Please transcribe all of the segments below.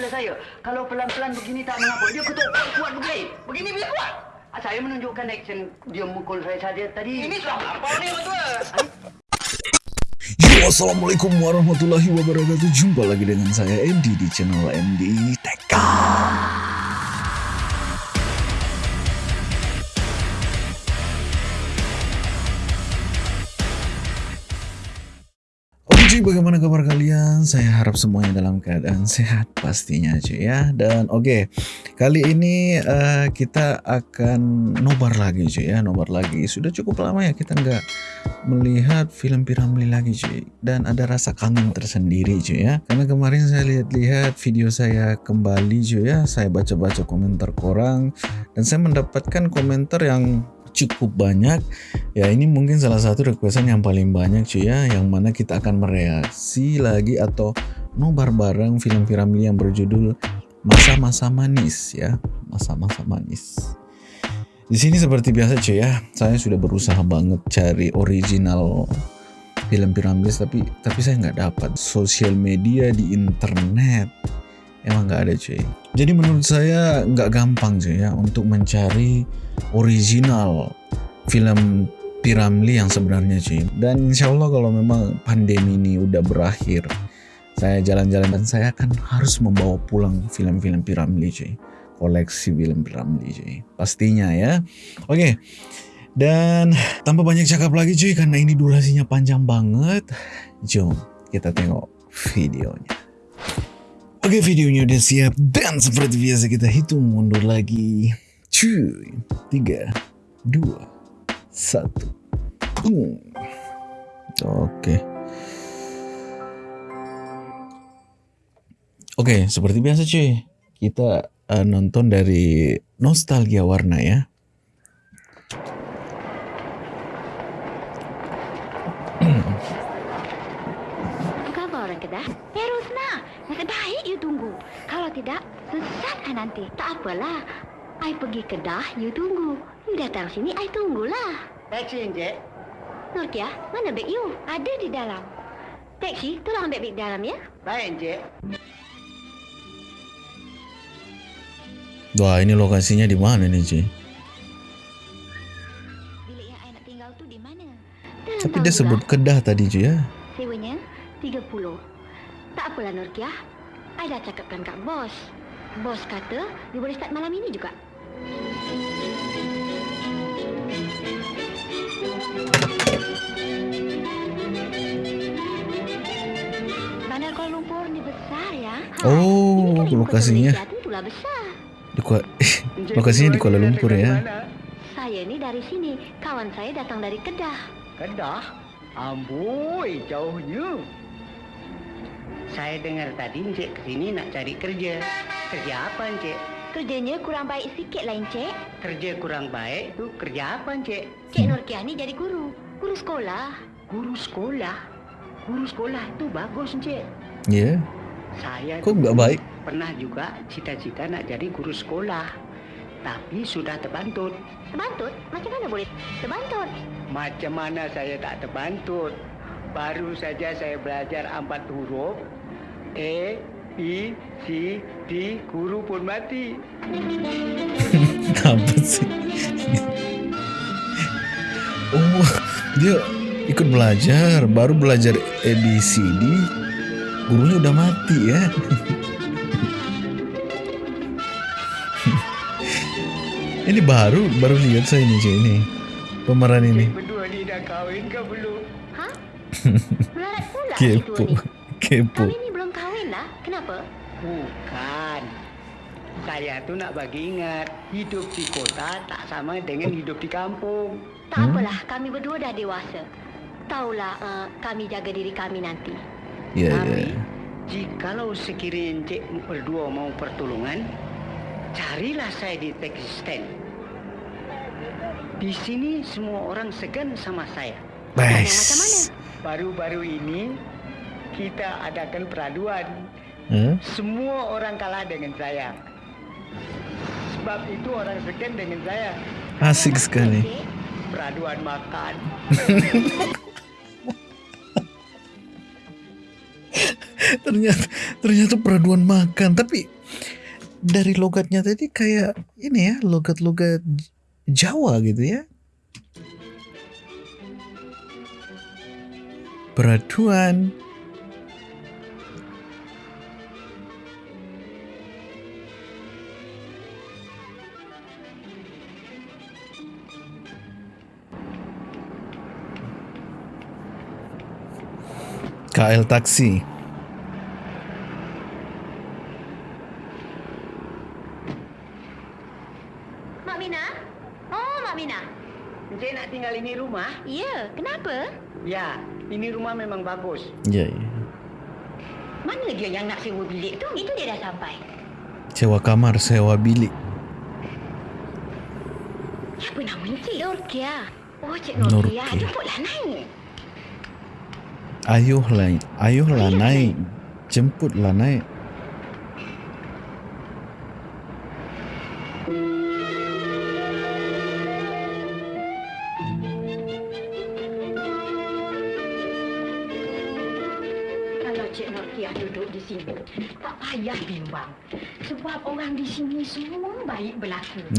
kepala saya. Kalau pelan-pelan begini tak mengapa. Dia ketuk kuat begini. Begini bila kuat. Ah, Saya menunjukkan action dia mukul saya saja tadi. Ini sudah apa ni betul? Yo, Assalamualaikum warahmatullahi wabarakatuh Jumpa lagi dengan saya MD di channel MD TK Bagaimana kabar kalian? Saya harap semuanya dalam keadaan sehat pastinya cuy ya. Dan oke, kali ini uh, kita akan nobar lagi cuy ya, nobar lagi. Sudah cukup lama ya kita nggak melihat film Piramli lagi cuy. Dan ada rasa kangen tersendiri cuy ya. Karena kemarin saya lihat-lihat video saya kembali cuy ya. Saya baca-baca komentar korang dan saya mendapatkan komentar yang cukup banyak. Ya ini mungkin salah satu requestan yang paling banyak cuy ya yang mana kita akan mereaksi lagi atau nobar bareng film Piramli yang berjudul masa-masa manis ya. Masa-masa manis. Di sini seperti biasa cuy ya saya sudah berusaha banget cari original film Piramli tapi tapi saya nggak dapat. Sosial media di internet emang nggak ada cuy. Jadi menurut saya nggak gampang cuy ya untuk mencari original film Piramli yang sebenarnya cuy. Dan insya Allah kalau memang pandemi ini udah berakhir saya jalan-jalan dan saya akan harus membawa pulang film-film Piramli cuy. Koleksi film Piramli cuy. Pastinya ya. Oke. Dan tanpa banyak cakap lagi cuy karena ini durasinya panjang banget jom kita tengok videonya Oke videonya udah siap. Dan seperti biasa kita hitung mundur lagi. Cuy. 3 2 1 Boom. Oke. Oke seperti biasa cuy. Kita uh, nonton dari Nostalgia Warna ya Apa khabar orang Kedah? Terus nak. Nasib baik you tunggu. Kalau tidak, I nanti. Tak apalah. I pergi Kedah, you tunggu. You datang sini, I tunggulah. Taxi Encik. Nurkia, mana beg you? Ada di dalam. Taksi, tolong ambil beg dalam ya. Baik Encik. Wah ini lokasinya di mana nih cuy Bilik yang I nak tinggal tu di mana? Dalam Tapi dia sebut. Kedah tadi cuy ya Sewanya 30. Tak apalah Nurkia. I dah cakapkan kat bos. Bos kata you boleh start malam ini juga. Bandar Kuala Lumpur ni besar ya. Oh, ini kan ibu kota lokasinya. Malaysia, Tentulah besar. di Kuala, Lokasinya di Kuala Lumpur ya? Saya ni dari sini. Kawan saya datang dari Kedah. Kedah? Amboi, jauhnya. Saya dengar tadi Encik ke sini nak cari kerja. Kerja apa Encik? Kerjanya kurang baik sikit lah, Encik. Kerja kurang baik tu kerja apa Encik? Cik Nurkia ni jadi guru. Guru sekolah. Guru sekolah. Guru sekolah itu bagus Encik. Ya Saya Kok nggak dulu baik? Pernah juga cita-cita nak jadi guru sekolah. Tapi sudah terbantut. Terbantut? Macam mana boleh terbantut? Macam mana saya tak terbantut? Baru saja saya belajar empat huruf. A, B, C, D, guru pun mati. Apa sih? Oh dia ikut belajar Baru belajar ABCD Gurunya udah mati ya? Ini baru baru lihat saya ini cuy ini. Pemeran ini. Berdua ni dah kahwin ke belum? Ha? Melarat pula? Kepo. Kepo Kami ni belum kahwin lah. Kenapa? Bukan. Saya tu nak bagi ingat, hidup di kota tak sama dengan hidup di kampung. Tak Hmm? apalah, kami berdua dah dewasa. Taulah uh, kami jaga diri kami nanti. ya Tapi, ya jikalau sekiranya Encik berdua mau pertolongan, carilah saya di taxi stand. Di sini semua orang segan sama saya. yang macam mana? Baru-baru ini, kita adakan peraduan. Hah? Semua orang kalah dengan saya. Sebab itu orang segan dengan saya. Asik sekali Peraduan makan. ternyata ternyata peraduan makan tapi dari logatnya tadi kayak ini ya logat-logat Jawa gitu ya peraduan KL taksi Mak Mina? Oh, Mak Mina. Encik nak tinggal ini rumah? Ya, kenapa? Ya, ini rumah memang bagus. ya ya Mana dia yang nak sewa bilik tu? Itu dia dah sampai. sewa kamar sewa bilik Apa nama ni, Cik? Norkia. Oh, Cik Norkia. Norkia. Jemputlah naik. Ayuhlah ayuhlah naik. Jemputlah naik.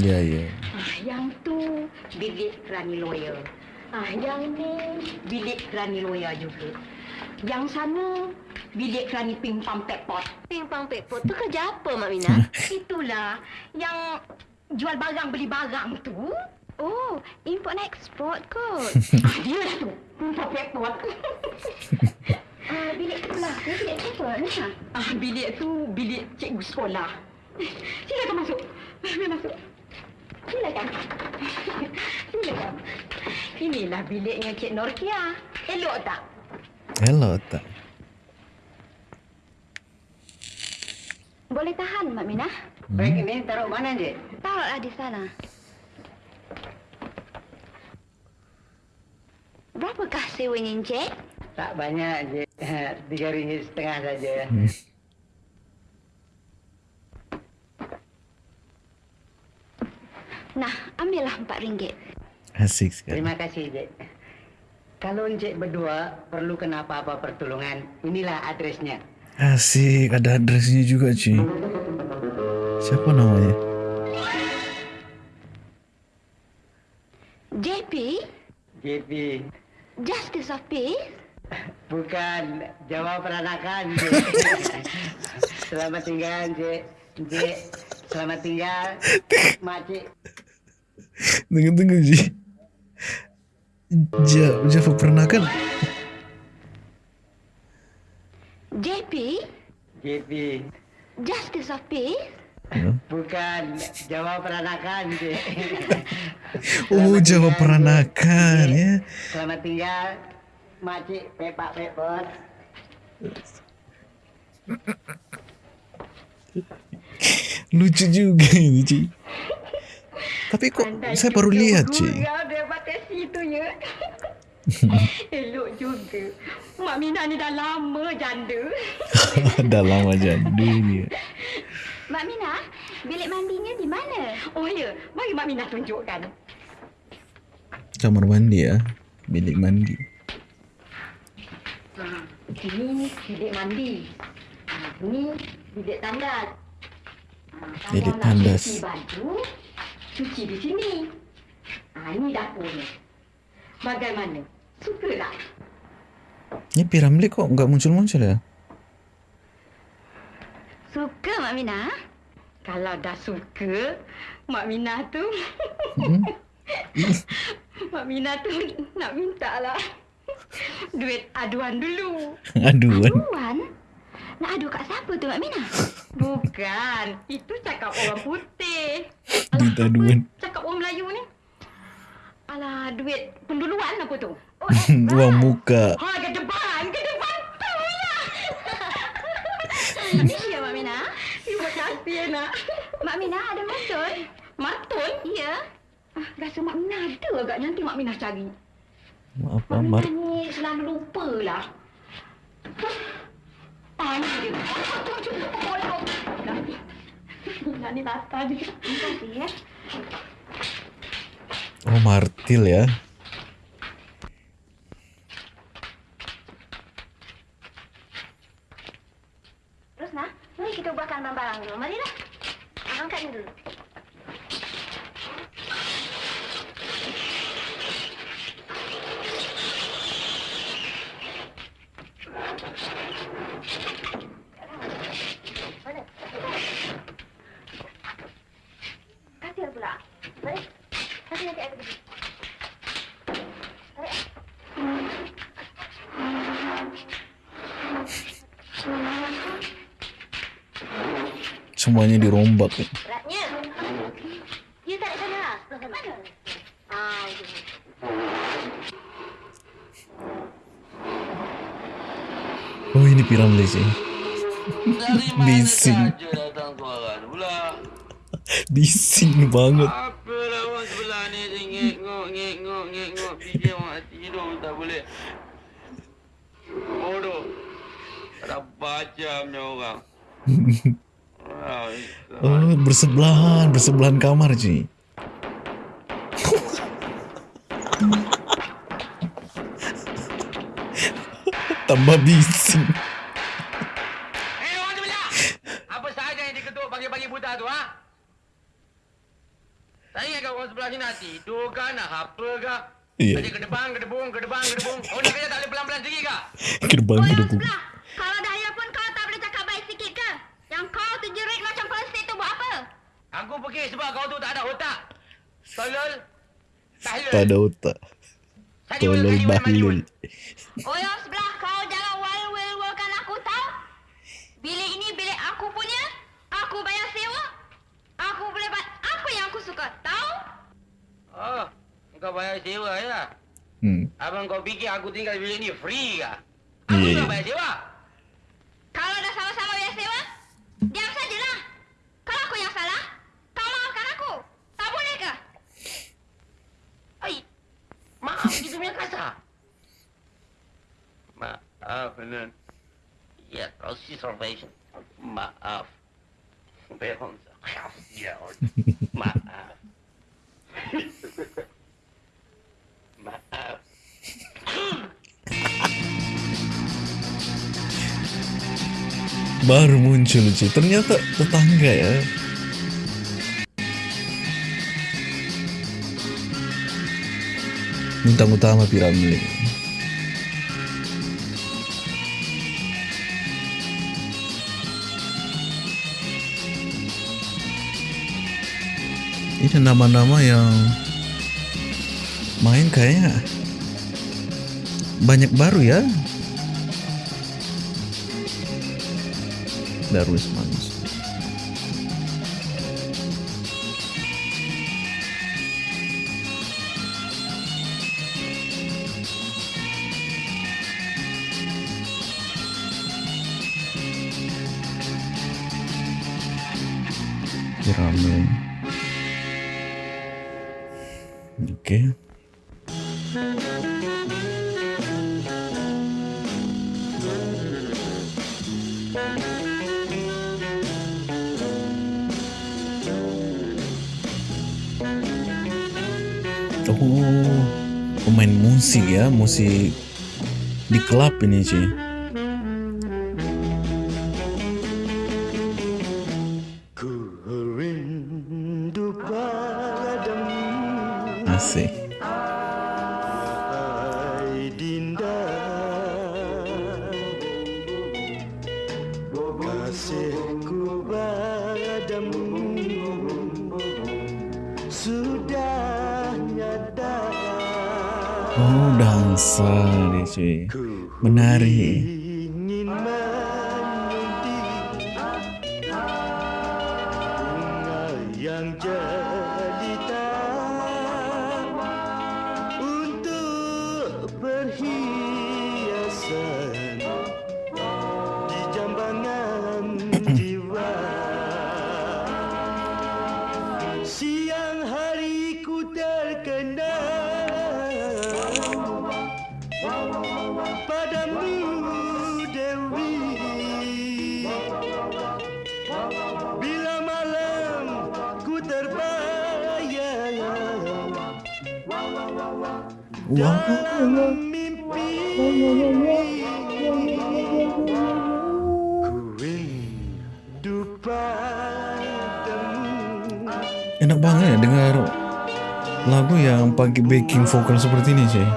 Ya ya. Ah, yang tu bilik Rani Lawyer. Ah, yang ni bilik Rani Lawyer juga. Yang sana bilik Rani Pimpam Pekpot. Pimpam Pekpot tu kerja apa, Mak Mina? Itulah yang jual barang beli barang tu. Oh, import and export kot. ah, dia lah tu. Pimpam Pekpot. Ah, bilik tu bilik siapa? Nisa? Ah, bilik tu bilik cikgu sekolah. Silakan masuk. Mari masuk. Silakan. Silakan. Inilah biliknya Cik Norkia. Elok tak? hello tak Boleh tahan, Mak Minah. Baik ini taruh mana, Encik? Taruhlah di sana. Berapakah sewanya, Encik? Tak banyak, Encik. Tiga ringgit setengah saja. Nah, ambillah empat ringgit. asik sekali Terima kasih, Encik. Kalau Encik berdua perlu kenapa apa pertolongan, inilah adresnya. asik ada adresnya juga cuy siapa namanya JP, JP. Justice of Peace. Bukan jawab peranakan. Selamat tinggal, Encik. Encik, selamat tinggal. Makcik. Tunggu tunggu Ji ja, Java pernah kan JP, JP. Justice of Peace. Bukan jawab peranakan, Encik. oh tinggal, peranakan ya Selamat tinggal. Makcik, pepak pepot. lucu juga ini Ci tapi kok Pandai saya baru lihat Ci gurau daripada situ ya. Elok juga. Mak Mina ni dah lama janda. dah lama jadi ni Mak Mina, bilik mandinya di mana? Oh ya, mari Mak Mina tunjukkan. kamar mandi ya bilik mandi Ha, ini bilik mandi. Ha, ini bilik tandas. Ha, Bilik tandas. Baju, cuci di sini. Ha, ini dapurnya. Bagaimana? Suka tak? Ni Piramli kok nggak muncul-muncul ya? Suka Mak Mina? Kalau dah suka, Mak Mina tu... Hmm? Mak Mina tu nak minta lah duit aduan dulu. Aduan. Aduan? Nak adu kat siapa tu Mak Mina? Bukan. Itu cakap orang putih. Duit apa aduan. Cakap orang Melayu ni. Alah, duit penduluan apa tu? Oh, Uang muka. Ha, ke depan, ke depan tu lah. Ini dia Mak Mina. Terima kasih nak. Mak Mina ada matun. Matun? Ya. Ah, rasa Mak Mina ada agak nanti Mak Mina cari. Maaf, Mak Mar. Mina ni selalu lupa Oh, martil ya. Terus nah, mari kita ubahkan barang dulu. Mari lah, Angkat ini dulu. Semuanya dirombak. Sana lah. Mana? Ah. Oh ini sih. Dari mana Bising. Bising banget. Apa orang sebelah ni dia ngek-ngok, ngek-ngok, ngek-ngok. Fikir orang nak tidur tak boleh. Bodoh. Tak baca punya orang. Bersebelahan, bersebelahan kamar sih. Tambah bising. Eh, orang sebelah! Apa sahaja yang diketuk pagi-pagi buta tu, ha? Tak ingat kau orang sebelah sini nak tidur ke, nak apa ke? Iya. Aja ke depan, ke debung, ke depan, ke debung. Oh, nak kerja tak boleh pelan-pelan sikit ke? Gerbang Kau yang gedebuk. sebelah. Kalau dahlia pun kau tak boleh cakap baik sikit ke? Yang kau terjerit macam plastik tu buat apa? Aku pergi sebab kau tu tak ada otak. Tolol. Tahlul. Tak ada otak. Tolol orang bahlul. Oh yang sebelah kau jangan wal-wal-walkan aku tahu. Bilik ini bilik aku punya. Aku bayar sewa. Aku boleh buat apa yang aku suka. Tahu? Oh, kau bayar sewa ya? Hmm. Abang kau fikir aku tinggal bilik ni free ke? Aku iya. tak bayar sewa. Kalau dah sama-sama bayar sewa, diam sajalah. Kalau aku yang salah, kau maafkan aku. Tak boleh ke? Ai, maaf itu punya kasar. Maaf, Nan. Ya, kau si salvation. Maaf. Behong. Ya, maaf. Maaf. Baru muncul sih. Ternyata tetangga ya. Bintang utama piramid. Ini nama-nama yang main kayaknya banyak baru ya. Darwis Manus. Oh, pemain musik ya, musik di klub ini sih. Backing vokal seperti ini sih.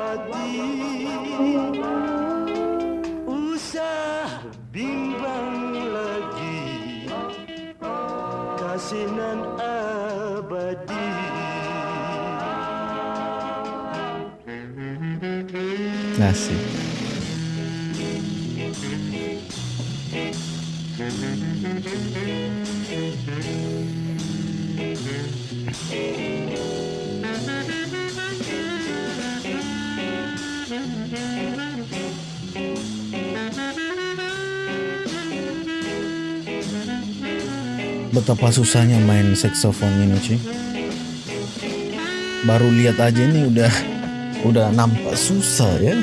Usah bimbang lagi Kasinan abadi Asik. Betapa susahnya main saxophone ini, Ci. Baru lihat aja ini udah udah nampak susah ya.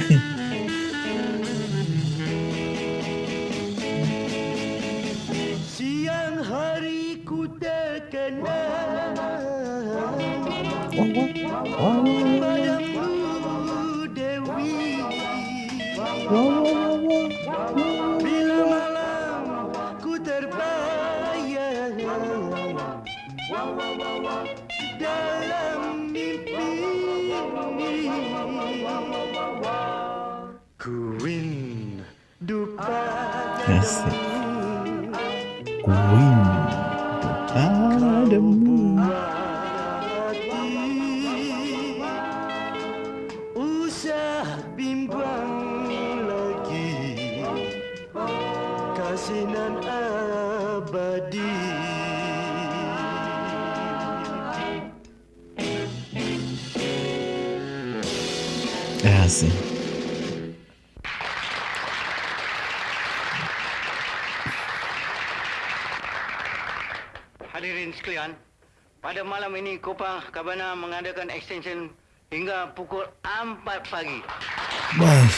Kopang Kabana mengadakan extension hingga pukul 4 pagi. Baik.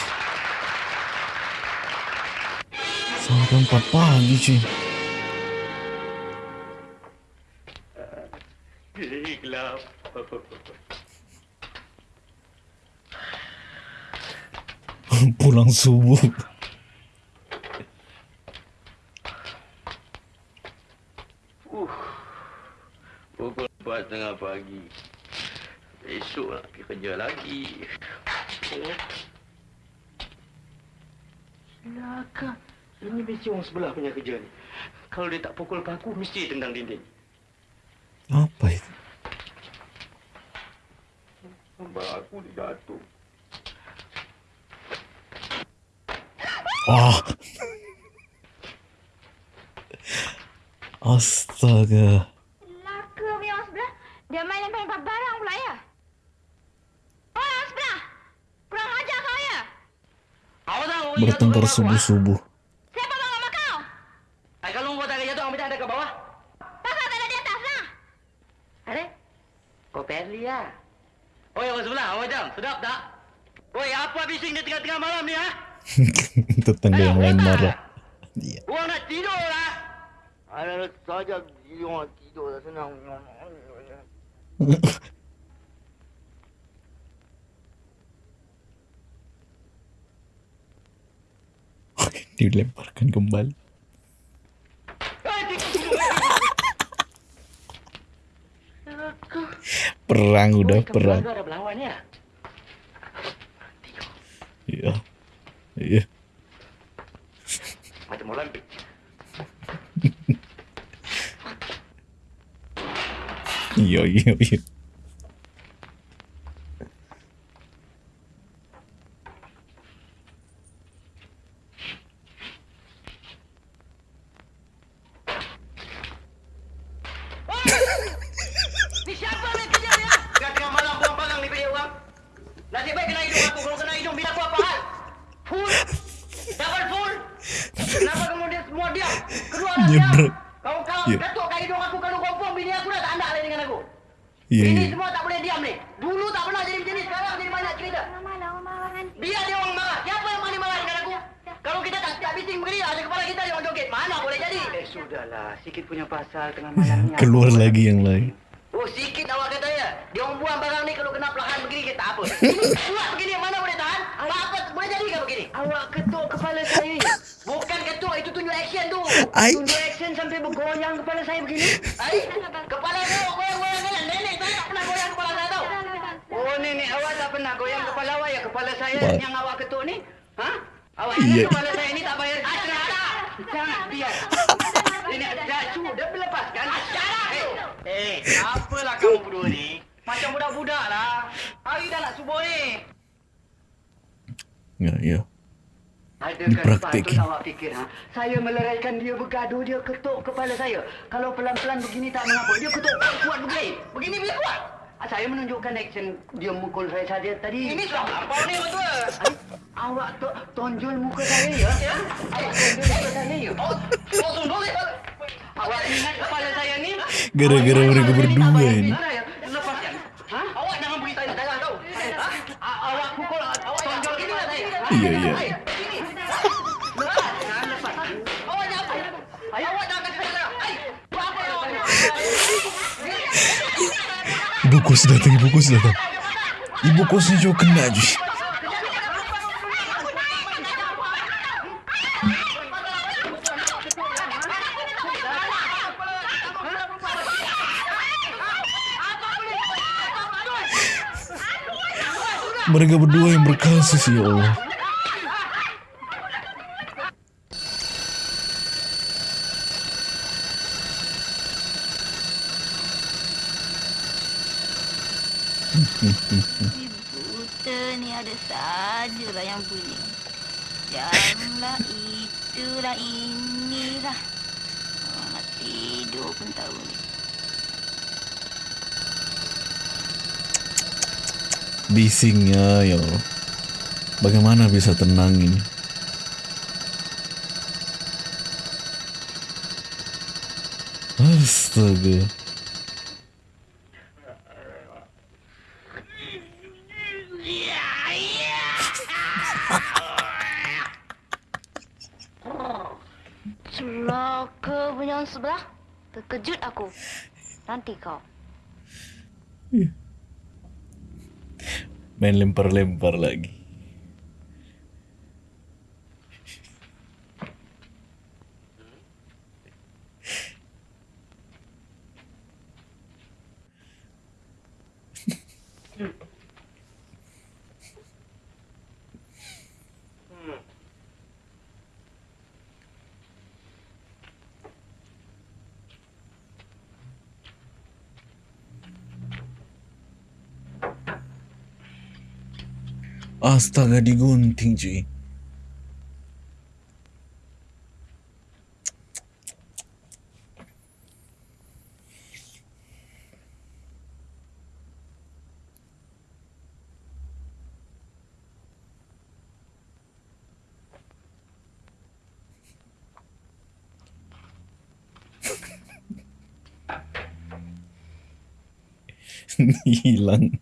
Sampai empat pagi cuy. Gelap. Pulang subuh. Pukul 4 tengah pagi. Esok nak pergi kerja lagi. Celaka. Ini mesti orang sebelah punya kerja ni. Kalau dia tak pukul paku, mesti tendang dinding. Apa itu? Abang aku dijatuh. Ah. Astaga. Laka punya orang sebelah. Dia main lempar-lempar barang pula ya. Oh, orang sebelah. Kurang ajar kau ya. Awak tahu Bertengkar subuh-subuh. Siapa bawa sama kau? Ay, kalau kau tak jatuh, ambil ada ke bawah. Pasal tak ada di atas lah. Ada? Kau Perli. Oi, orang sebelah, awak jam. Sedap tak? Oi, apa bising di tengah-tengah malam ni, ha? Tetangga yang lain marah. Dilemparkan kembali. Perang udah perang. Ya? Iya. Iya. Macam Olimpik. Iya iya iya. pasal tengah malam Keluar aku lagi aku yang lain. Oh sikit lah awak kata ya Dia orang buang barang ni kalau kena pelahan begini kita tak apa. Ini kuat begini mana boleh tahan? Apa apa? Boleh jadi kan begini? Awak ketuk kepala saya Bukan ketuk itu tunjuk action tu. I... Tunjuk action sampai bergoyang kepala saya begini. Ay? Kepala saya goyang-goyang kan Nenek saya tak pernah goyang kepala saya tau. Oh nenek awak tak pernah goyang kepala awak ya? Kepala saya What? yang awak ketuk ni? Ha? Awak yeah. kepala apalah kamu berdua ni Macam budak-budak lah Hari dah nak subuh ni Ya, ya. Adakah Dipraktikin. sepatut awak fikir ha? Saya meleraikan dia bergaduh Dia ketuk kepala saya Kalau pelan-pelan begini tak mengapa Dia ketuk kuat begini Begini bila kuat Saya menunjukkan action Dia mukul saya saja tadi Ini sudah apa ni betul Awak to tonjol muka saya ya ya? Awak tonjol muka saya ya Oh, oh tonjol ya Awak ingat kepala saya ni Gara-gara Awak mereka berdua ya? Ha? Awak jangan darah tau ha? Awak pukul Awak tonjol saya ha? Iya, iya. Lepas, jangan lepas. Awak jangan. Awak jangan. Hai, buat apa awak Ibu kos datang, ibu kos datang. Ibu kosnya juga kena je. Mereka berdua yang berkasus ya Allah. Buta ni ada sajalah yang bunyi. Janganlah itulah inilah. Orang nak tidur pun tahu ni. Bisingnya ya Allah. Bagaimana bisa tenang ini? Astaga. Celaka punya sebelah. Terkejut aku. Nanti kau. Main lempar-lempar lagi. Astaga digunting cuy. Hilang.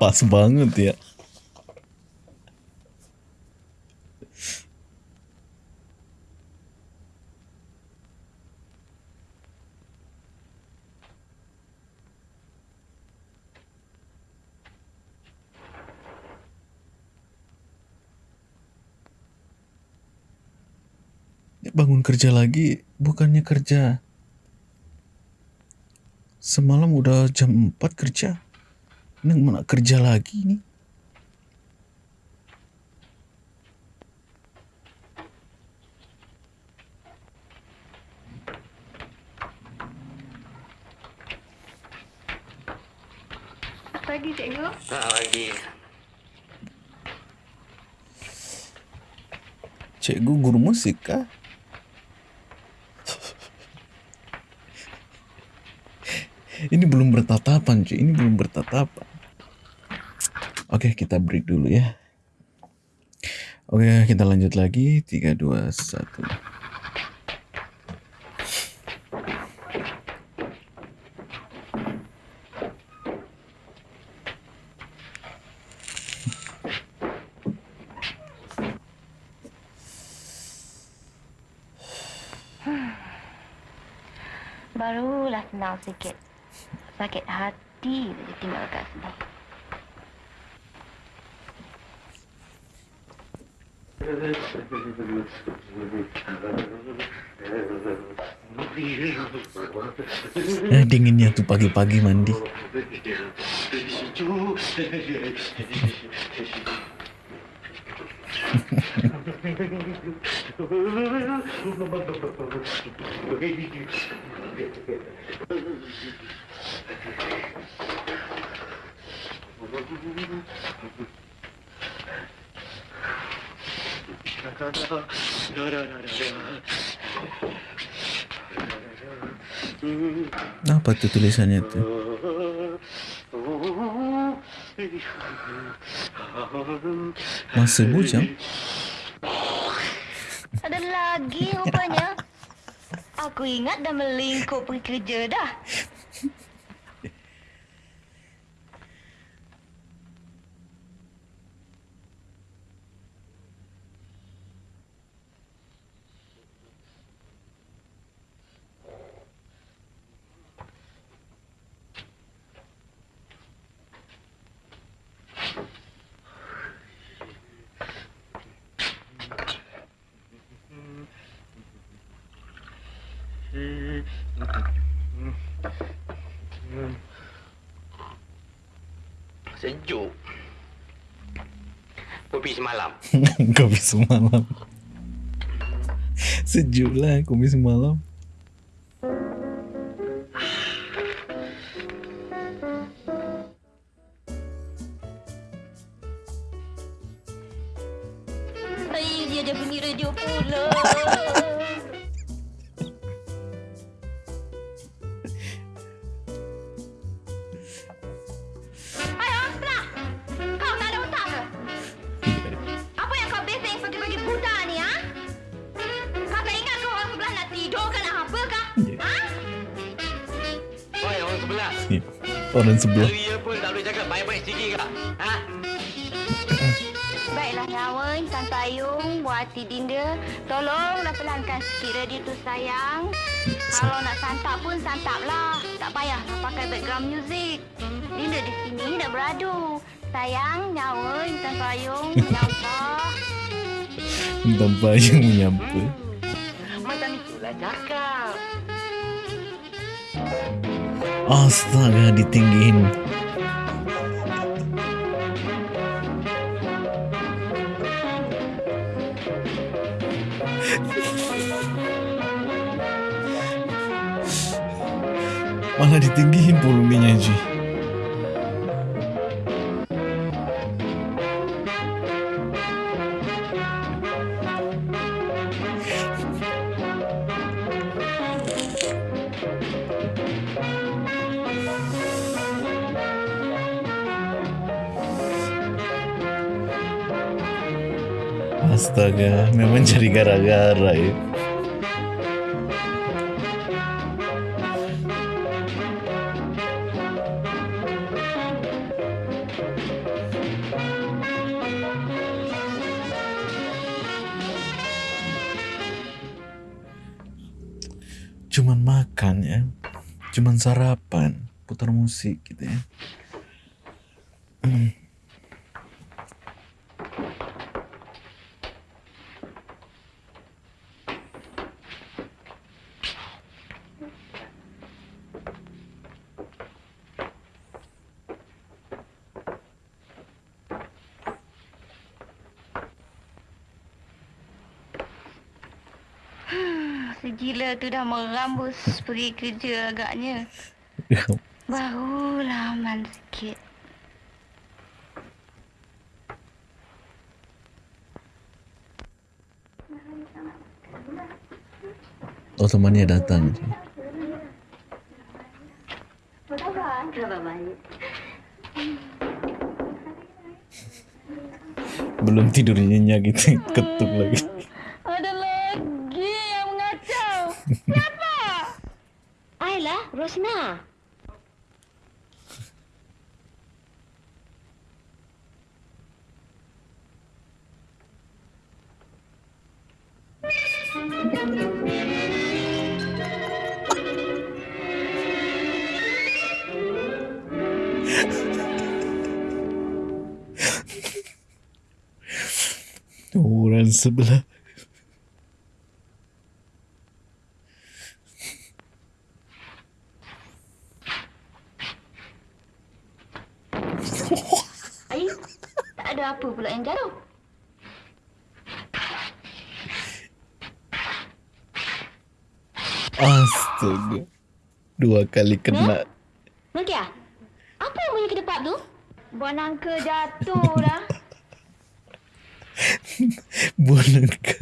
Pas banget ya. Bangun kerja lagi bukannya kerja. Semalam udah jam 4 kerja. Ini mana kerja lagi nih? Pagi cikgu. Tak lagi. Cikgu guru musik kah? Ini belum bertatapan cuy, ini belum bertatapan. Oke, kita break dulu ya. Oke, kita lanjut lagi. 3, 2, 1. Barulah senang sikit. Sakit hati saja tinggal kat sini. Eh, dinginnya tuh pagi-pagi mandi. Apa tuh tulisannya tuh? Masih bujang? Ada lagi rupanya. Aku ingat dah melingkup pergi kerja dah. Sejuk. Kopi semalam. kopi semalam. Sejuk lah kopi semalam. Orang sebelah. Hari pun tak boleh cakap baik-baik sikit kak. Ha? Baiklah nyawa Intan Payung, Bu Hati Dinda. Tolonglah pelankan sikit radio tu sayang. Kalau nak santap pun santaplah. Tak payahlah pakai background music. Dinda di sini nak beradu. Sayang, nyawa Intan Payung, nyampah. Tanpa yang menyampa. Macam itulah cakap. Astaga ditinggiin. Malah ditinggiin volumenya Ji. Astaga, memang cari gara-gara ya. Cuman makan ya, cuman sarapan, putar musik gitu ya. Segila tu dah merambus pergi kerja agaknya. Barulah aman sikit. Oh temannya datang. Baik. Belum tidur nyenyak gitu, ketuk lagi. Sebelah. Ai, tak ada apa pula yang jatuh. Astaga. Dua kali kena. Nokia, apa yang bunyi ke depan tu? Buah nangka jatuh dah. Buah nangka.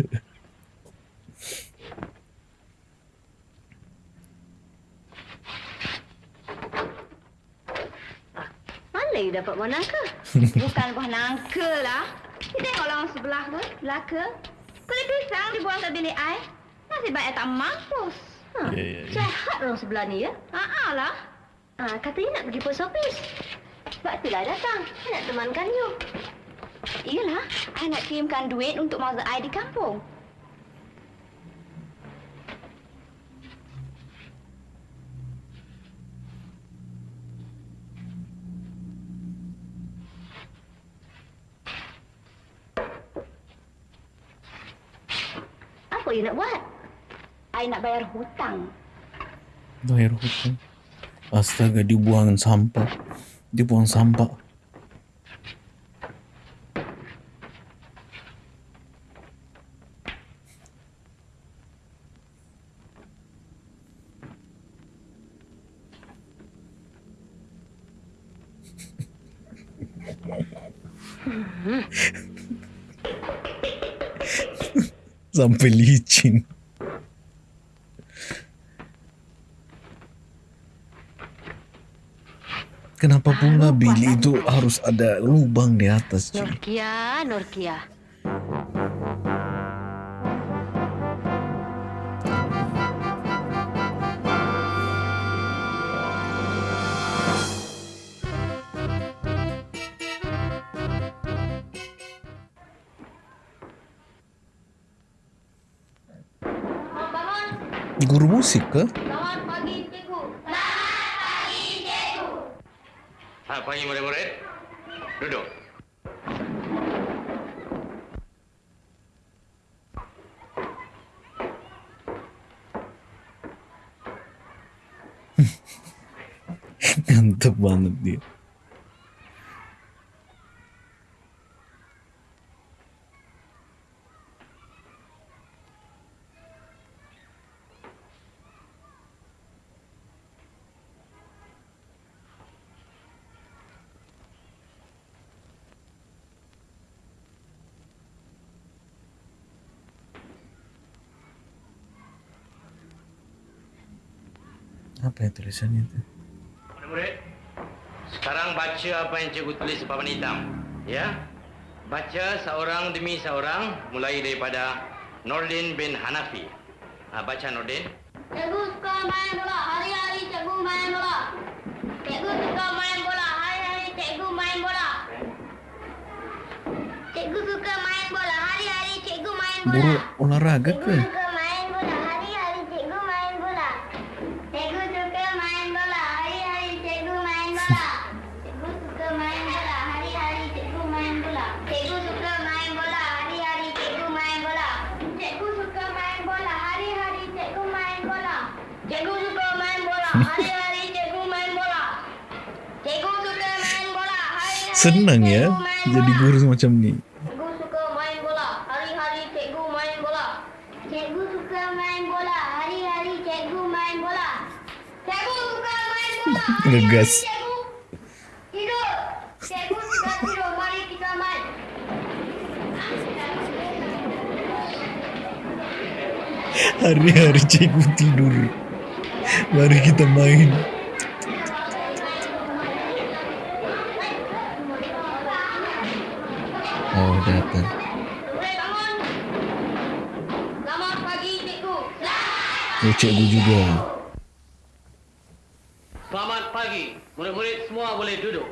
Mana you dapat buah nangka? Bukan buah nangka lah. You tengok orang sebelah tu, belaka. Kulit pisang dibuang kat bilik air. Nasib baik tak mampus. Ha, Ya, ya, ya. Jahat orang sebelah ni ya. Ha lah. Ha, katanya nak pergi post office. Sebab itulah datang. Saya nak temankan you. Iyalah, saya nak kirimkan duit untuk masa I di kampung. Apa you nak buat? I nak bayar hutang. Bayar hutang. Astaga, dia buang sampah. Dia buang sampah. Sampai licin. Kenapa pula bilik itu harus ada lubang di atas, cuy? Norkia, Norkia. Musik ke? selamat pagi cikgu. Ha, pagi murid-murid. Duduk. Gantep banget dia. Apa ya tulisannya itu? Murid-murid, sekarang baca apa yang cikgu tulis di papan hitam. Ya? Baca seorang demi seorang mulai daripada Nordin bin Hanafi. Ha, baca Nordin. Cikgu suka main bola. Hari-hari cikgu main bola. Cikgu suka main bola. Hari-hari cikgu main bola. Cikgu suka main bola. Hari-hari cikgu main bola. Guru olahraga Cikgu ke? suka main bola. Hari-hari cikgu main bola. Cikgu suka main bola. Hari-hari cikgu main bola. Cikgu suka main bola. Hari-hari cikgu main bola. Cikgu suka main bola. Hari-hari cikgu main bola. Cikgu suka main bola. Hari-hari cikgu main bola. Cikgu suka main bola. Hari-hari cikgu main bola. Cikgu suka main bola. Hari-hari Senang ya jadi guru semacam ni. Cikgu suka main bola. Hari-hari cikgu main bola. Cikgu suka main bola. Hari-hari cikgu main bola. Cikgu suka main bola. Hari-hari Ngegas. Cikgu tidur. Cikgu suka tidur. Mari kita main. Hari-hari cikgu tidur. Mari kita main. Selamat pagi cikgu. Oh, cikgu juga. Selamat pagi. Murid-murid semua boleh duduk.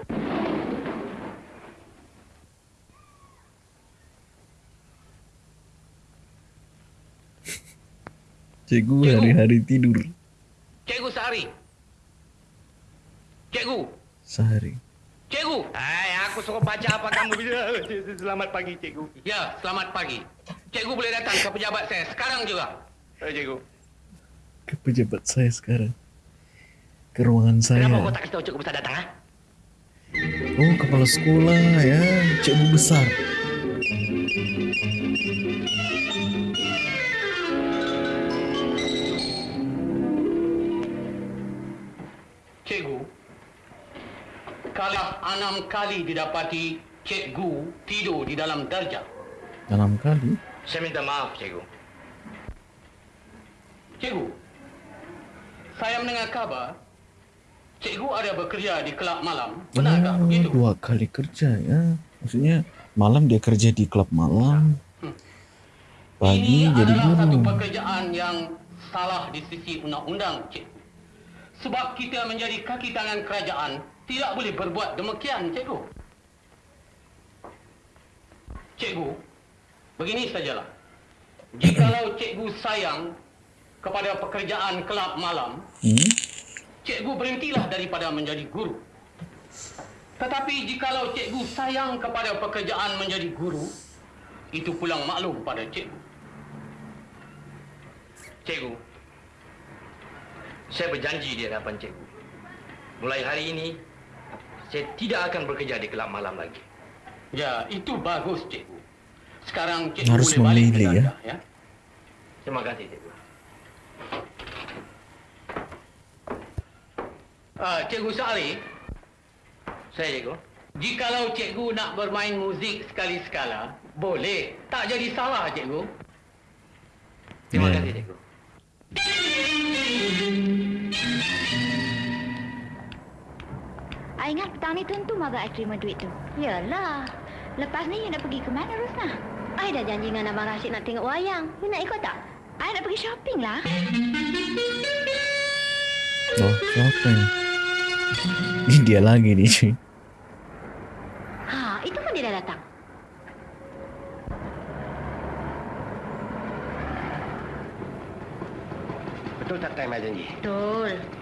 Cikgu hari-hari tidur. Cikgu sehari. Cikgu. Sehari. Cikgu. Hai, aku suruh baca apa kamu bila. Selamat pagi, cikgu. Ya, selamat pagi. Cikgu boleh datang ke pejabat saya sekarang juga. Eh, cikgu. Ke pejabat saya sekarang. Ke ruangan saya. Kenapa kau tak kasi tahu cikgu besar datang, ha? Oh, kepala sekolah ya. Cikgu besar. Enam kali didapati cikgu tidur di dalam darjah. Dalam kali. Saya minta maaf, cikgu. Cikgu, saya mendengar kabar cikgu ada bekerja di kelab malam. Benarkah Oh, begitu? dua kali kerja ya. Maksudnya malam dia kerja di klub malam. Pagi Ini jadi adalah satu guru. pekerjaan yang salah di sisi undang-undang, cikgu. Sebab kita menjadi kaki tangan kerajaan, tidak boleh berbuat demikian, cikgu. Cikgu, begini sajalah. Jikalau cikgu sayang kepada pekerjaan kelab malam, Hmm? cikgu berhentilah daripada menjadi guru. Tetapi jikalau cikgu sayang kepada pekerjaan menjadi guru, itu pulang maklum pada cikgu. Cikgu, saya berjanji di hadapan cikgu. Mulai hari ini, saya tidak akan bekerja di kelab malam lagi. Ya, itu bagus, cikgu. Sekarang cikgu Harus boleh balik ke ya. ya. Terima kasih, cikgu. Uh, cikgu Sari, saya cikgu. Jikalau cikgu nak bermain muzik sekali-sekala, boleh. Tak jadi salah, cikgu. I ingat petang ni tentu Maga I terima duit tu. Yalah. Lepas ni you nak pergi ke mana, Rosna? I dah janji dengan Abang Rashid nak tengok wayang. You nak ikut tak? I nak pergi shopping lah. Oh, ni? Ini dia lagi ni cuy. Ha, itu pun dia dah datang. Betul tak time I janji? Betul.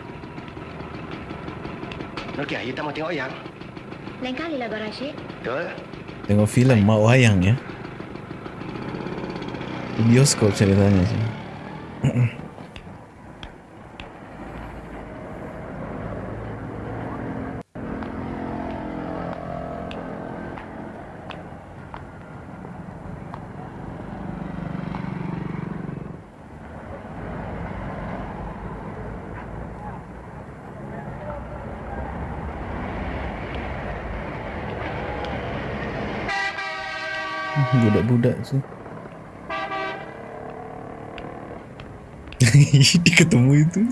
Okey, you tak mau tengok yang? Lain kali lah, Abang Rashid. Betul? Tengok filem Mak Wayang ya. Di Bioskop ceritanya sih. Budak-budak tu. Dia ketemu itu.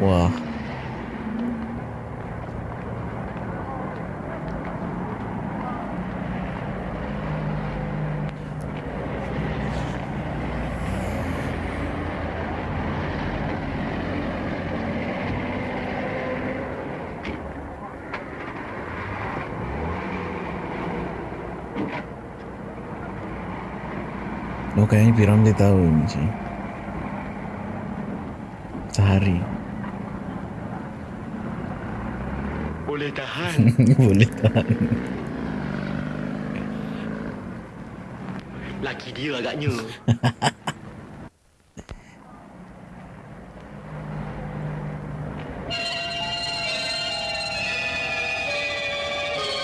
Wah. Oh kayaknya Piram dia tahu ini sih. Sehari. Boleh tahan. Boleh tahan. Laki dia agaknya.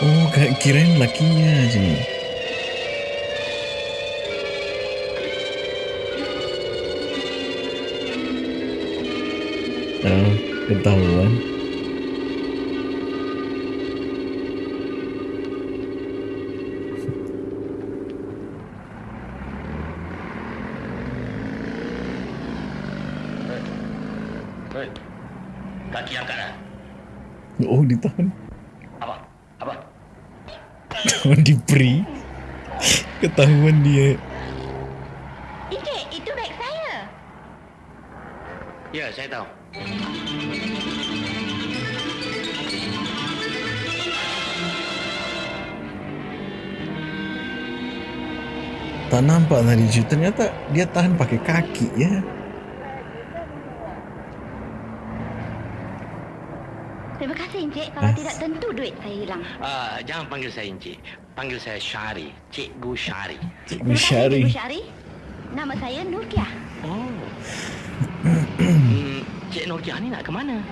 Oh, kayak kirain lakinya aja. Ketahuan. Hei, kaki angkat lah. Oh, ditahan. Apa? Apa? Oh, di pre. Ketahuan dia. Tak nampak tadi cuy. Ternyata dia tahan pakai kaki ya. Terima kasih Encik. Kalau Ah. tidak tentu duit saya hilang. Uh, jangan panggil saya Encik. Panggil saya Syari. Cikgu Syari. Cikgu Syari. Cikgu Syari. Nama saya Nurkia. Oh. hmm, Cik Norkiah ni nak ke mana?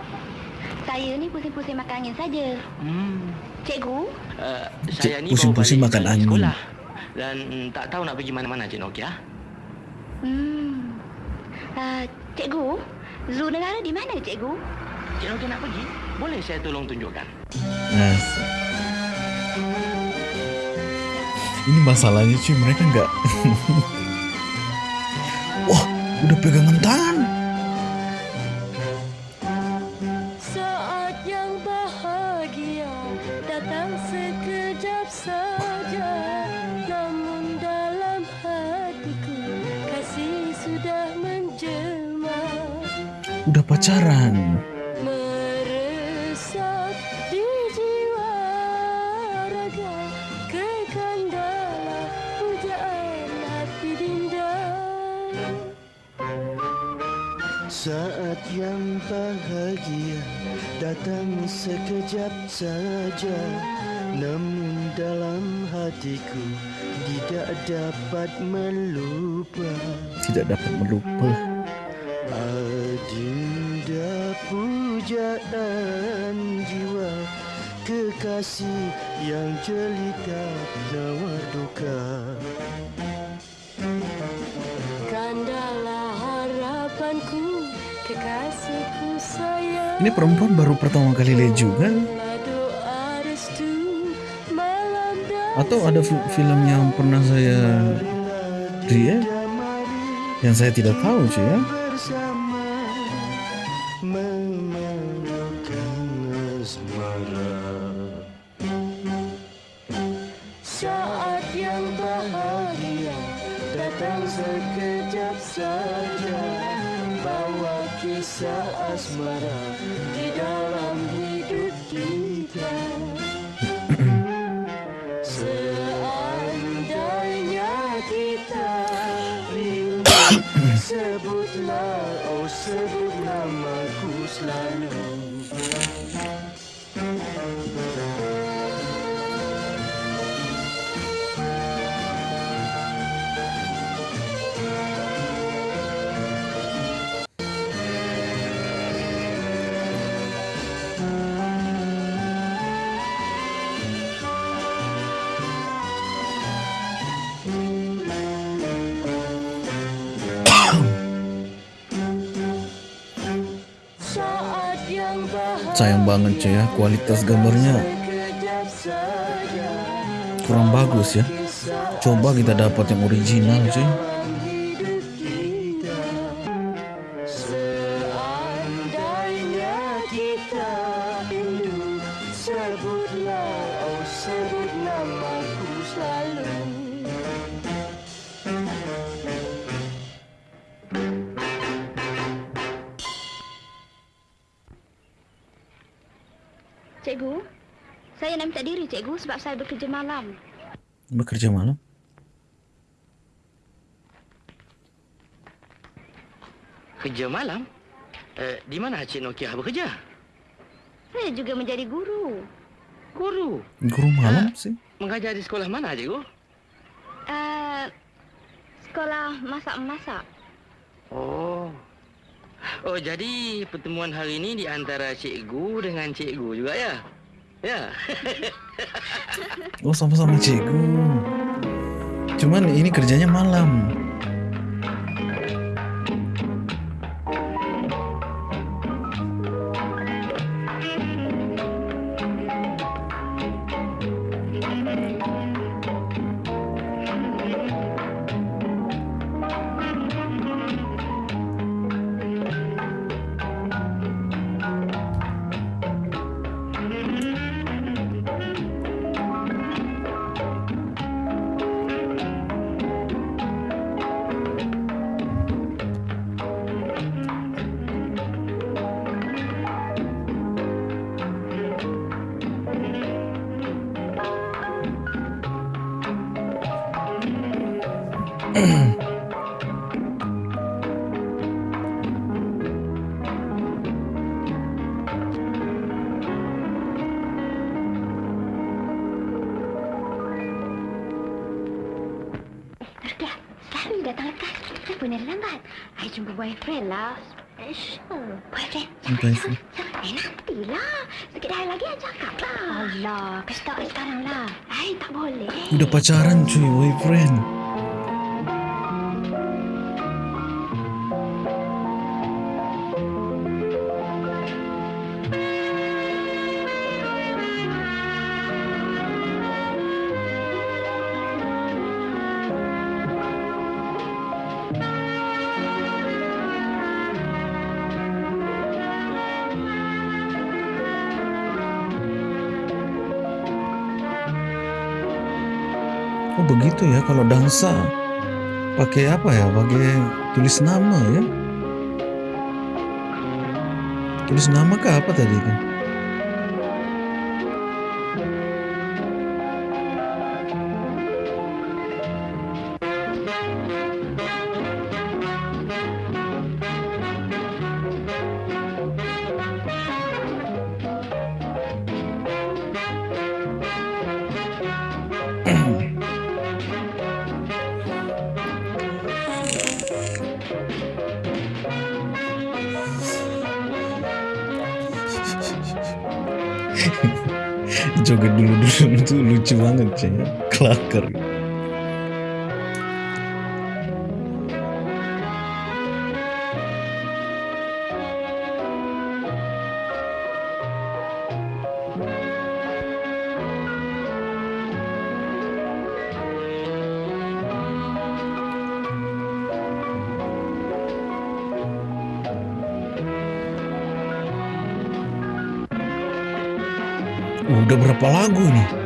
Saya ni pusing-pusing makan angin saja. Hmm. Cikgu, Uh, Cik, saya ni pusing-pusing makan angin. sekolah. Dan mm, tak tahu nak pergi mana-mana Cik Nokia. hmm. Uh, cikgu, zoo negara di mana, cikgu? Cik Nokia nak pergi? Boleh saya tolong tunjukkan? Nah, ini masalahnya cuy mereka nggak. Wah, udah pegangan tangan. Dinda. Saat yang bahagia datang sekejap saja Namun dalam hatiku tidak dapat melupa. Tidak dapat melupa. Kekasih yang jelita nawar duka Kandalah harapanku Kekasihku sayang Ini perempuan baru pertama kali lihat juga. Atau ada fi- film yang pernah saya lihat yang saya tidak tahu cuy ya. Sebutlah, oh sebut namaku selalu Sayang banget cuy ya kualitas gambarnya kurang bagus ya. Coba kita dapat yang original cuy. Malam. Bekerja malam. Kerja malam? Uh, di mana Cik Nokia bekerja? Saya juga menjadi guru. Guru. Guru malam sih. Mengajar di sekolah mana, Cikgu? Uh, sekolah masak-masak. Oh. Oh, jadi pertemuan hari ini di antara cikgu dengan cikgu juga ya? Ya. Oh sama-sama cikgu. Cuman ini kerjanya malam. Lah. Special. Boyfriend? Sampai Siapa? Siapa? Eh, nantilah. Sikit hari lagi I cakap lah. Allah, kasih tahu I sekarang lah. I tak boleh. Udah pacaran cuy, boyfriend. Begitu ya kalau dansa pakai apa ya? Pakai tulis nama ya? Tulis nama kah apa tadi itu? Joget dulu-dulu itu lucu banget cuy. Kelakar. Uh, lagu nih?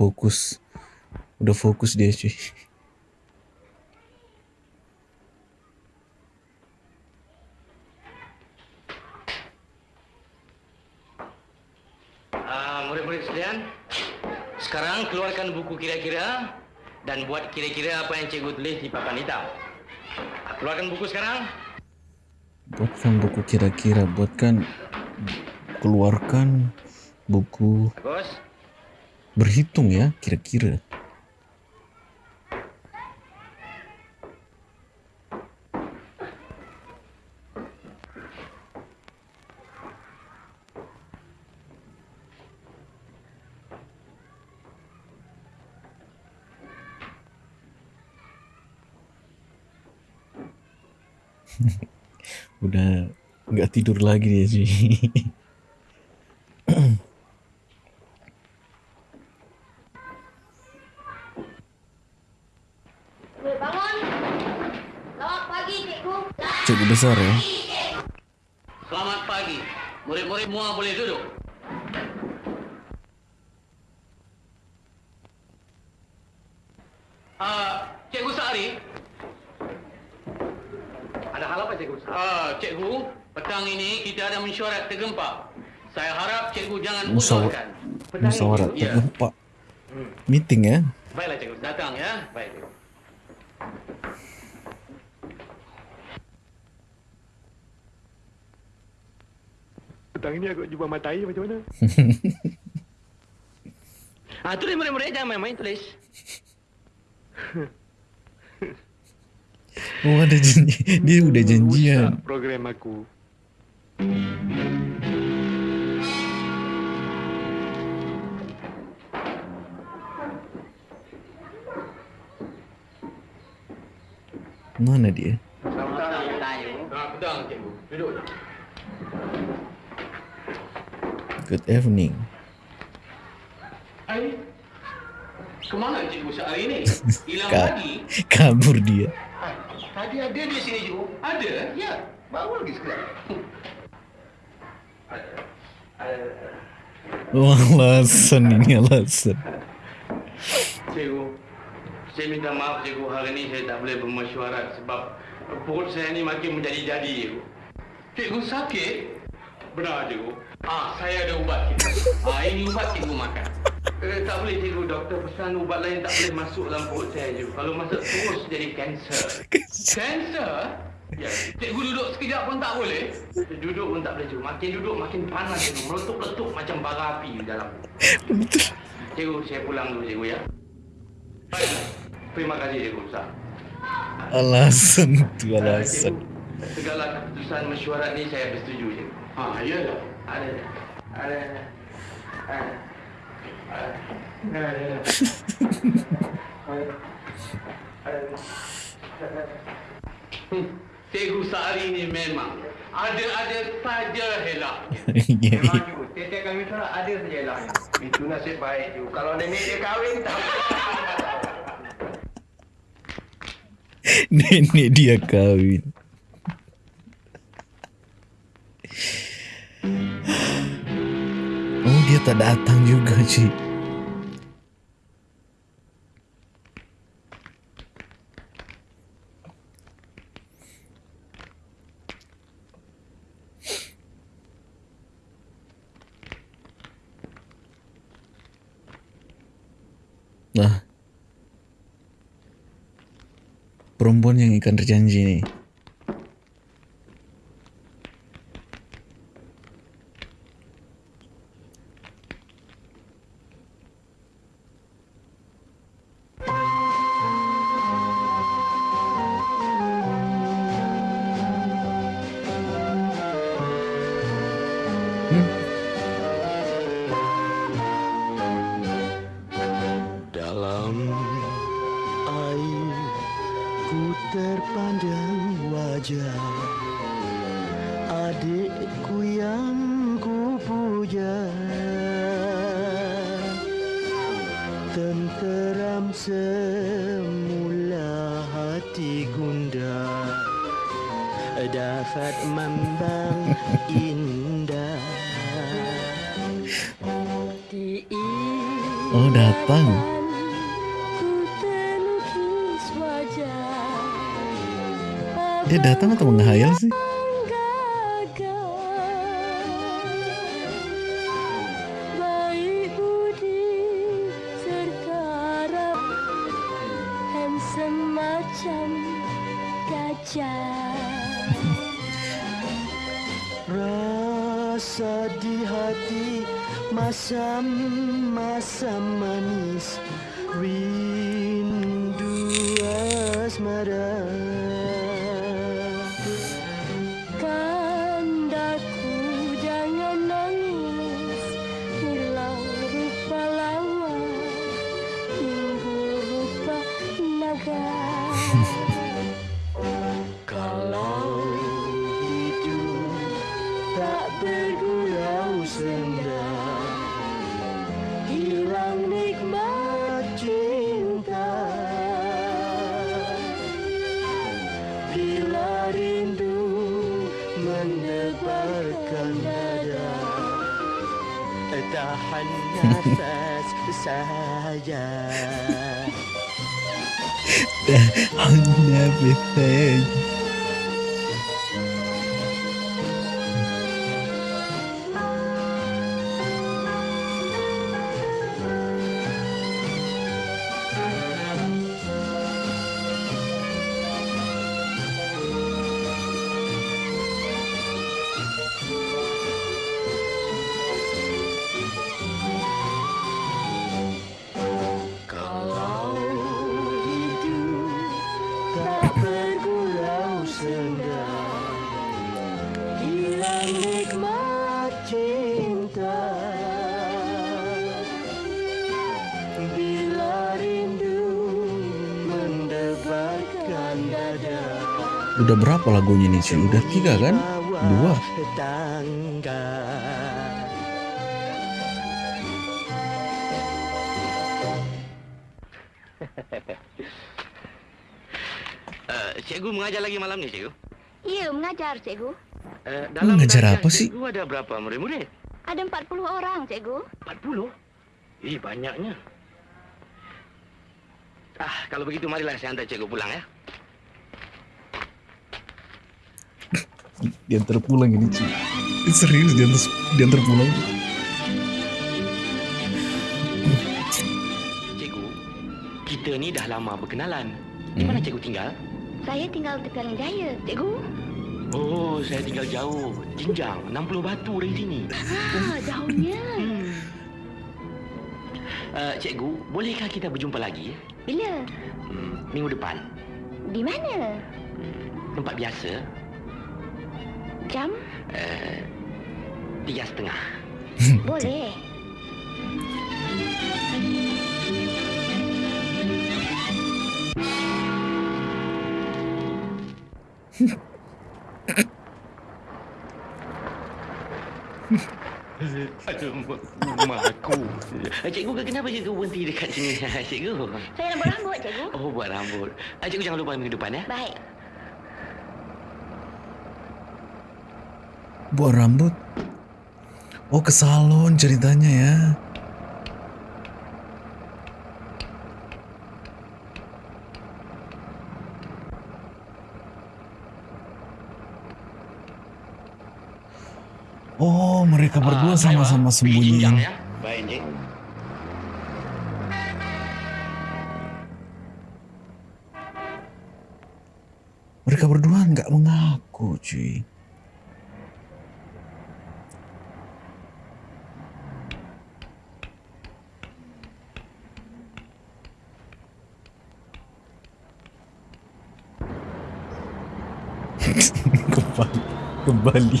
Fokus. Udah fokus dia cuy. Ah, murid-murid sekalian, sekarang keluarkan buku kira-kira dan buat kira-kira apa yang cikgu tulis di papan hitam. Ah, Keluarkan buku sekarang. Buatkan buku kira-kira, buatkan keluarkan buku Bagus. Berhitung ya, kira-kira. Udah nggak tidur lagi dia cuy. Besar ya. Selamat pagi. Murid-murid semua boleh duduk. Ah, Cikgu Sari. Ada hal apa Cikgu Sari? Ah, Cikgu, petang ini kita ada mesyuarat tergempa. Saya harap Cikgu jangan Musyawarah usulkan. musyawarah Ya. tergempa. Meeting ya. Baiklah Cikgu, datang ya. Baik Cikgu. Petang ni aku jumpa mata air macam mana? Ah, tulis murid-murid jangan main-main tulis. Oh ada janji. Dia udah janjian. Rusak program aku. Mana dia? Ah, petang Cikgu. Duduk. Good evening. Ai. Kemana Cikgu Sari ni? Hilang Ka- lagi? kabur dia. Tadi ada di sini Cikgu. Ada? Ya. Baru lagi sekarang. Oh, alasan ini alasan. Cikgu, saya minta maaf cikgu hari ini saya tak boleh bermesyuarat sebab perut saya ni makin menjadi-jadi cikgu. Cikgu sakit? Benar cikgu. Ah, saya ada ubat cikgu. Ah, ini ubat cikgu makan. Eh, tak boleh cikgu, doktor pesan ubat lain tak boleh masuk dalam perut saya cikgu. Kalau masuk terus jadi kanser. Kanser? Ya, cikgu duduk sekejap pun tak boleh. Duduk pun tak boleh cikgu. Makin duduk makin panas cikgu. Meletup-letup macam bara api di dalam. Cikgu, saya pulang dulu cikgu ya. Baiklah. Terima kasih cikgu Ustaz. Alasan tu alasan. Segala keputusan mesyuarat ni saya bersetuju cikgu. Ha, ya dah. Ada dah. Ada dah. Ada. Ada. Ada dah. Ada. Ada. Hmm, Cikgu Sari ni memang ada-ada saja helak. Ya, Memang cikgu, tiap-tiap kali mesyuarat ada saja helaknya. Itu nasib baik cikgu. Kalau nenek dia kahwin tak Nenek dia kahwin. Dia tak datang juga cik. Nah. Perempuan yang ikan terjanji nih. Wajah adikku yang ku puja Tenteram semula hati gundah Dapat membang indah. Oh datang. Dia datang atau menghayal sih? Udah berapa lagunya nih sih? Udah tiga kan? Dua. Uh, cikgu mengajar lagi malam ni, cikgu. Ya, mengajar, cikgu. Uh, Mengajar kelas apa sih? Cikgu ada berapa murid-murid? Ada 40 orang, cikgu. 40? Eh, banyaknya. Ah, kalau begitu marilah saya hantar cikgu pulang ya. Diantar pulang ini cuy. Ini serius diantar, diantar pulang. Cikgu, kita ni dah lama berkenalan. Di mana cikgu tinggal? Saya tinggal di Pelang Jaya, cikgu. Oh, saya tinggal jauh. Jinjang, 60 batu dari sini. Ah, jauhnya. Hmm. Uh, cikgu, bolehkah kita berjumpa lagi? Bila? Hmm, minggu depan. Di mana? Tempat biasa, Jam? uh, tiga setengah. Boleh. Aduh, rumah aku. Eh, Cikgu, kenapa cikgu berhenti dekat sini? Cikgu. Saya nak buat rambut, cikgu. Oh, buat rambut. Ah, Cikgu jangan lupa minggu depan ya. Baik. Buat rambut. Oh ke salon ceritanya ya. Oh mereka berdua Ah, sama-sama ayo, ah. Kembali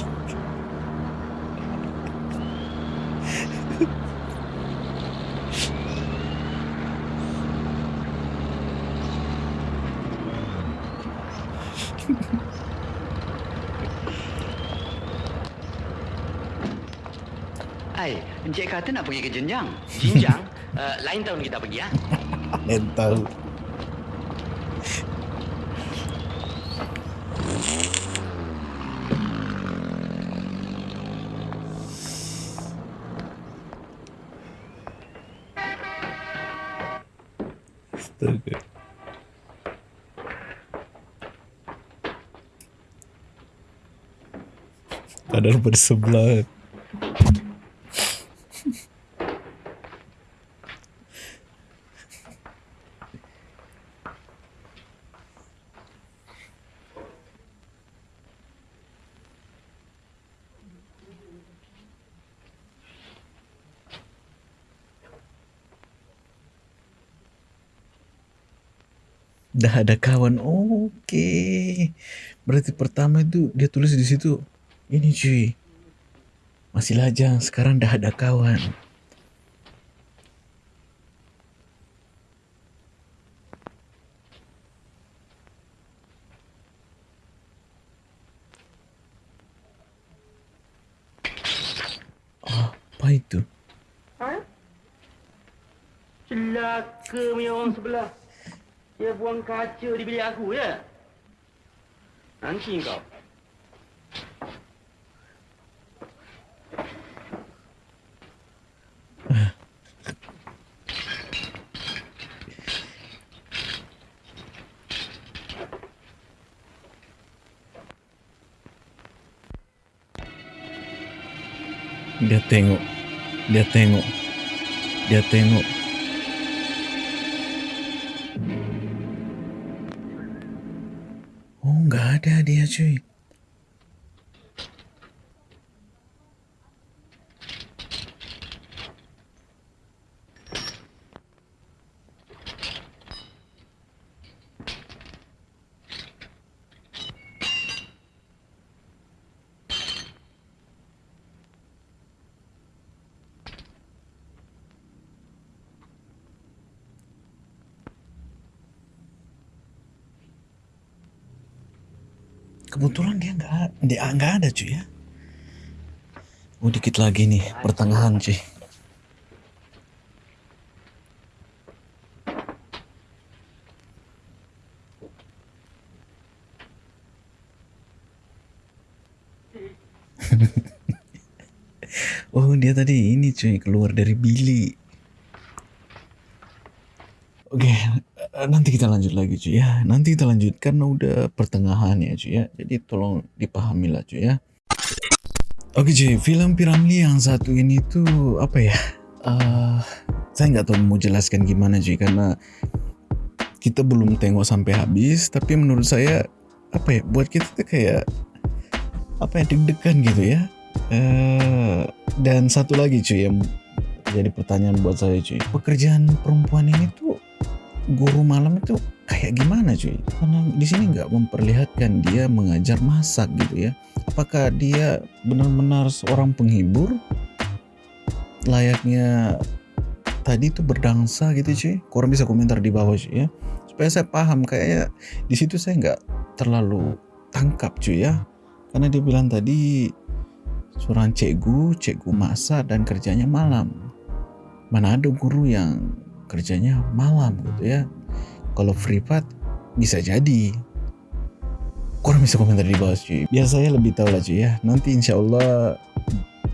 Hai, Encik kata nak pergi ke jenjang. Jinjang, uh, lain tahun kita pergi ya. Yang tahu Padahal bersebelah. Dah ada kawan. Okey. Berarti pertama itu dia tulis di situ. Ini cuy. Masih lajang. Sekarang dah ada kawan. Apa itu? Celaka punya orang sebelah. Dia buang kaca di bilik aku ya. Nanti kau. Dia tengok. Dia tengok. Dia nggak ada cuy ya. Oh dikit lagi nih pertengahan cuy. oh dia tadi ini cuy keluar dari bilik. Oke, eh, nanti kita lanjut lagi cuy ya. Nanti kita lanjut karena udah pertengahan ya cuy ya. Jadi tolong dipahami lah cuy ya. Oke cuy, film Piramli yang satu ini tuh apa ya? Eh, saya nggak tahu mau jelaskan gimana cuy karena kita belum tengok sampai habis. Tapi menurut saya apa ya? Buat kita tuh kayak apa ya deg-degan gitu ya. Eh, dan satu lagi cuy yang jadi pertanyaan buat saya cuy. Pekerjaan perempuan ini tuh guru malam itu kayak gimana cuy? Karena di sini nggak memperlihatkan dia mengajar masak gitu ya. Apakah dia benar-benar seorang penghibur layaknya tadi tuh berdansa gitu cuy? Korang bisa komentar di bawah cuy ya. Supaya saya paham kayaknya di situ saya nggak terlalu tangkap cuy ya. Karena dia bilang tadi seorang cikgu, cikgu masak dan kerjanya malam. Mana ada guru yang kerjanya malam gitu ya. Kalau privat bisa jadi. Kurang bisa komentar di bawah cuy. Biar saya lebih tahu lah cuy ya. Nanti insya Allah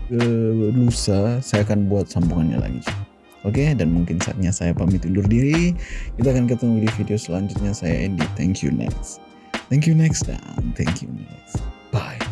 eh, lusa saya akan buat sambungannya lagi cuy. Oke, dan mungkin saatnya saya pamit undur diri. Kita akan ketemu di video selanjutnya. Saya Andy. Thank you next. Thank you next dan thank you next. Bye.